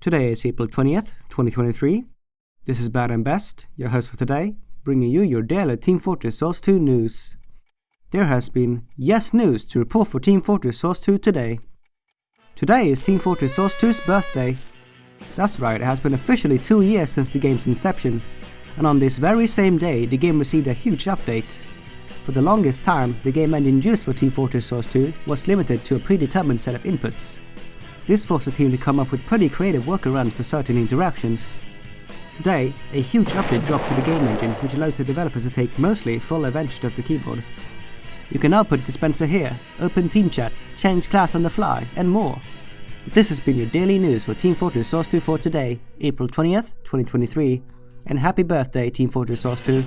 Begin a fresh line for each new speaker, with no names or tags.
Today is April 20th, 2023. This is Bad and Best, your host for today, bringing you your daily Team Fortress Source 2 news. There has been yes news to report for Team Fortress Source 2 today. Today is Team Fortress Source 2's birthday. That's right, it has been officially two years since the game's inception, and on this very same day the game received a huge update. For the longest time, the game engine used for Team Fortress Source 2 was limited to a predetermined set of inputs. This forced the team to come up with pretty creative workarounds for certain interactions. Today, a huge update dropped to the game engine which allows the developers to take mostly full advantage of the keyboard. You can now put dispenser here, open team chat, change class on the fly, and more. This has been your daily news for Team Fortress Source 2 for today, April 20th, 2023, and happy birthday Team Fortress Source 2